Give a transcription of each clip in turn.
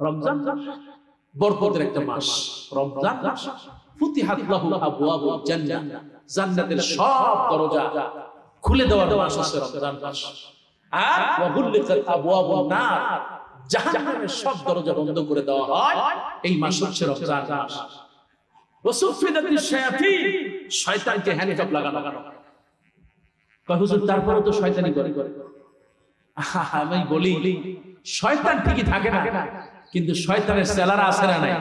রমজান বরকতের একটা মাস। রমজান মাস লাহু জান্নাতের সব দরজা খুলে দেওয়ার মাস হচ্ছে রমজান মাস। আর নার, জাহান্নামের সব দরজা বন্ধ করে দেওয়া হয়। এই মাস হচ্ছে রমজান মাস। শায়াতিন, শয়তানকে হ্যান্ডকাপ লাগানো। কয়, হুজুর তারপরে তো শয়তানি করে। আমি বলি, শয়তান ঠিকই থাকে না। কিন্তু শয়তানের সেলারা আছে না নাই?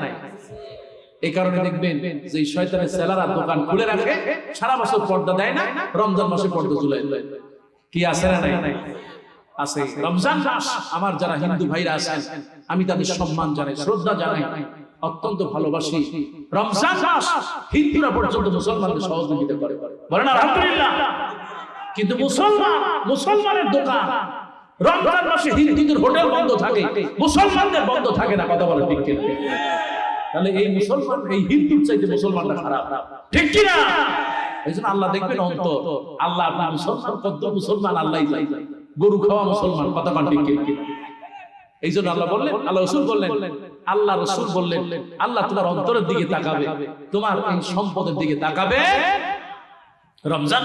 এই কারণে দেখবেন যে শয়তানের সেলারা দোকান খুলে রাখে, সারা বছর পর্দা দেয় না, রমজান মাসে পর্দা তুলে কি আছে না নাই? আছে। রমজান মাস, আমার যারা হিন্দু ভাইরা আছেন, আমি তাদের সম্মান জানাই, শ্রদ্ধা জানাই, অত্যন্ত ভালোবাসি। রমজান মাস, হিন্দুরা পর্যন্ত মুসলমানদের সহযোগিতা করে। বলেন আলহামদুলিল্লাহ। কিন্তু মুসলমান, মুসলমানের দোকান রমজান মাসে হিন্দুদের হোটেল বন্ধ থাকে, মুসলমানদের বন্ধ থাকে না কথা তাহলে এই মুসলমান, এই হিন্দুর চাইতে মুসলমানরা খারাপ। ঠিক এই জন্য আল্লাহ দেখবেন আল্লাহ আপনার মুসলমান মুসলমান, আল্লাহ গরু খাওয়া মুসলমান, কথা কন ঠিক এই জন্য আল্লাহ বললেন, আল্লাহ রসুল বললেন, আল্লাহ রসুল বললেন, আল্লাহ তোমার অন্তরের দিকে তাকাবে, তোমার এই সম্পদের দিকে তাকাবে। রমজান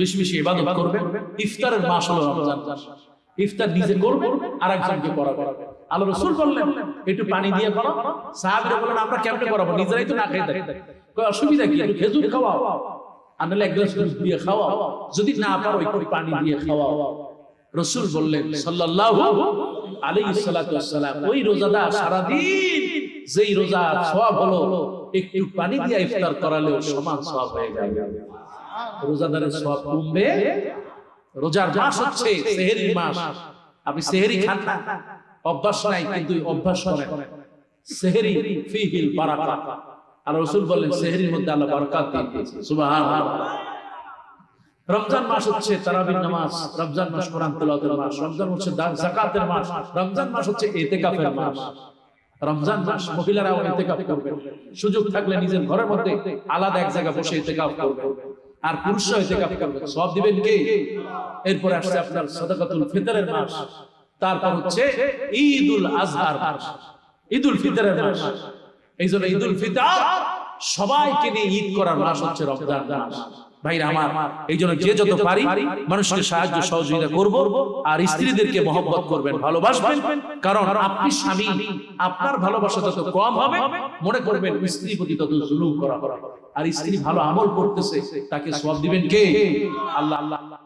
বেশি বেশি ইবাদত করবে। ইফতারের মাস হলো রমজান ইফতার নিজে করবে আর একজনকে করাবে। আল্লাহ রসুল বললেন একটু পানি দিয়ে করো। সাহাবিরা বললেন আমরা কেমনে করাবো? নিজেরাই তো না খাই থাকি। অসুবিধা কি? খেজুর খাওয়াও। আর নাহলে এক গ্লাস দুধ দিয়ে খাওয়াও। যদি না পারো একটু পানি দিয়ে খাওয়াও। রসুল বললেন সাল্লাল্লাহু আলাইহি সাল্লাতু ওয়াসসালাম ওই রোজাটা সারা দিন যেই রোজা সওয়াব হলো একটু পানি দিয়ে ইফতার করালেও সমান সওয়াব হয়ে যাবে। রোজাদারের সওয়াব কমবে রোজার মাস হচ্ছে সেহেরি মাস। আপনি সেহেরি খান না। অভ্যাস নাই কিন্তু অভ্যাস করেন। সেহেরি ফিহিল বারাকা আর রাসূল বললেন সেহেরির মধ্যে আল্লাহ বারাকাত দিয়ে দিয়েছে। সুবহানাল্লাহ। রমজান মাস হচ্ছে তারাবির নামাজ। রমজান মাস কোরআন তেলাওয়াতের মাস। রমজান হচ্ছে যাকাতের মাস। রমজান মাস হচ্ছে ইতিকাফের মাস। রমজান মাস মহিলারাও ইতিকাফ করবে। সুযোগ থাকলে নিজের ঘরের মধ্যে আলাদা এক জায়গায় বসে ইতিকাফ করবে। আর পুরুষরা ইতিকাফ করবে। সব দিবেন কে? এরপর আসছে আপনার সাদাকাতুল ফিতরের মাস। তারপর হচ্ছে ঈদুল আজহার মাস। ঈদুল ফিতরের মাস। এই জন্য ঈদুল ফিতর সবাইকে নিয়ে ঈদ করার মাস হচ্ছে রমজান মাস। ভাইরা আমার এই জন্য যে যত পারি মানুষকে সাহায্য সহযোগিতা করব আর স্ত্রীদেরকে মহব্বত করবেন ভালোবাসবেন। কারণ আপনি স্বামী আপনার ভালোবাসা যত কম হবে মনে করবেন স্ত্রী প্রতি তত জুলুম করা হবে। আর স্ত্রী ভালো আমল করতেছে তাকে সব দিবেন কে? আল্লাহ আল্লাহ আল্লাহ।